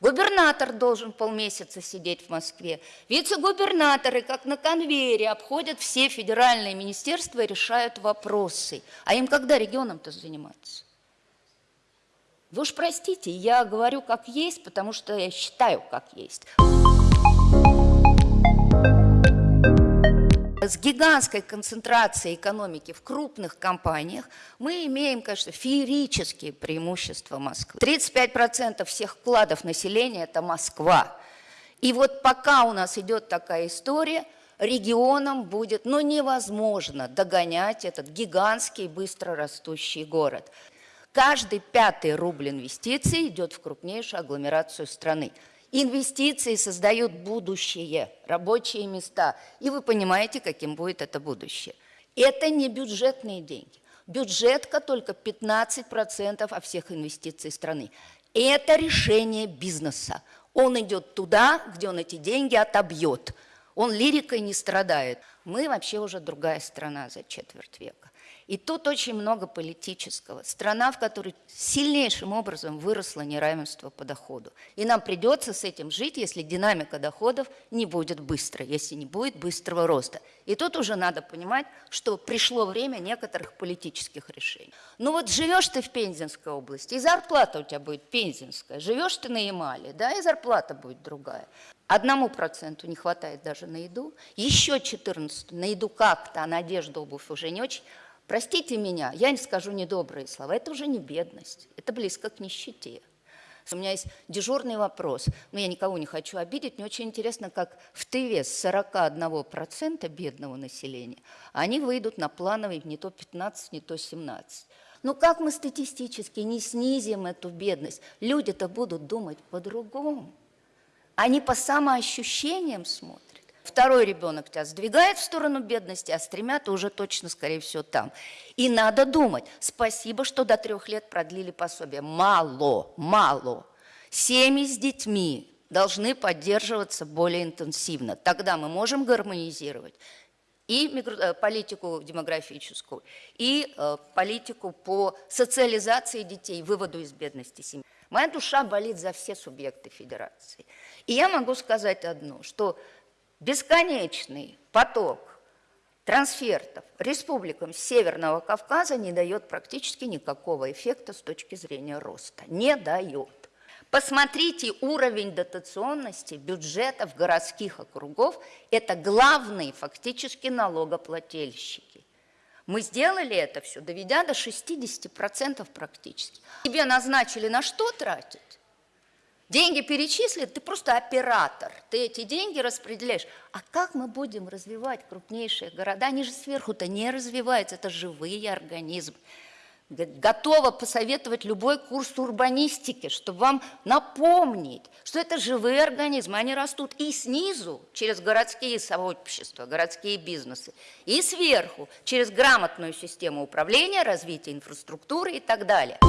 Губернатор должен полмесяца сидеть в Москве. Вице-губернаторы, как на конвейере, обходят все федеральные министерства и решают вопросы. А им когда регионом-то заниматься? Вы уж простите, я говорю как есть, потому что я считаю как есть. С гигантской концентрацией экономики в крупных компаниях мы имеем, конечно, феерические преимущества Москвы. 35% всех вкладов населения – это Москва. И вот пока у нас идет такая история, регионам будет ну, невозможно догонять этот гигантский, быстро растущий город. Каждый пятый рубль инвестиций идет в крупнейшую агломерацию страны. Инвестиции создают будущее, рабочие места. И вы понимаете, каким будет это будущее. Это не бюджетные деньги. Бюджетка только 15% от всех инвестиций страны. Это решение бизнеса. Он идет туда, где он эти деньги отобьет. Он лирикой не страдает. Мы вообще уже другая страна за четверть века. И тут очень много политического. Страна, в которой сильнейшим образом выросло неравенство по доходу. И нам придется с этим жить, если динамика доходов не будет быстрой, если не будет быстрого роста. И тут уже надо понимать, что пришло время некоторых политических решений. Ну вот живешь ты в Пензенской области, и зарплата у тебя будет пензенская. Живешь ты на Ямале, да, и зарплата будет другая. Одному проценту не хватает даже на еду, еще 14 на еду как-то, а на одежду, обувь уже не очень. Простите меня, я не скажу недобрые слова, это уже не бедность, это близко к нищете. У меня есть дежурный вопрос, но я никого не хочу обидеть. Мне очень интересно, как в Тыве с 41% бедного населения они выйдут на плановый не то 15, не то 17. Ну как мы статистически не снизим эту бедность? Люди-то будут думать по-другому. Они по самоощущениям смотрят. Второй ребенок тебя сдвигает в сторону бедности, а с тремя ты уже точно, скорее всего, там. И надо думать, спасибо, что до трех лет продлили пособие. Мало, мало. Семьи с детьми должны поддерживаться более интенсивно. Тогда мы можем гармонизировать и э, политику демографическую, и э, политику по социализации детей, выводу из бедности семьи. Моя душа болит за все субъекты федерации. И я могу сказать одно, что бесконечный поток трансфертов республикам Северного Кавказа не дает практически никакого эффекта с точки зрения роста. Не дает. Посмотрите уровень дотационности бюджетов городских округов. Это главные фактически налогоплательщики. Мы сделали это все, доведя до 60% практически. Тебе назначили на что тратить? Деньги перечислят, ты просто оператор, ты эти деньги распределяешь. А как мы будем развивать крупнейшие города? Они же сверху-то не развиваются, это живые организмы. Готова посоветовать любой курс урбанистики, чтобы вам напомнить, что это живые организмы, они растут и снизу, через городские сообщества, городские бизнесы, и сверху, через грамотную систему управления, развития инфраструктуры и так далее.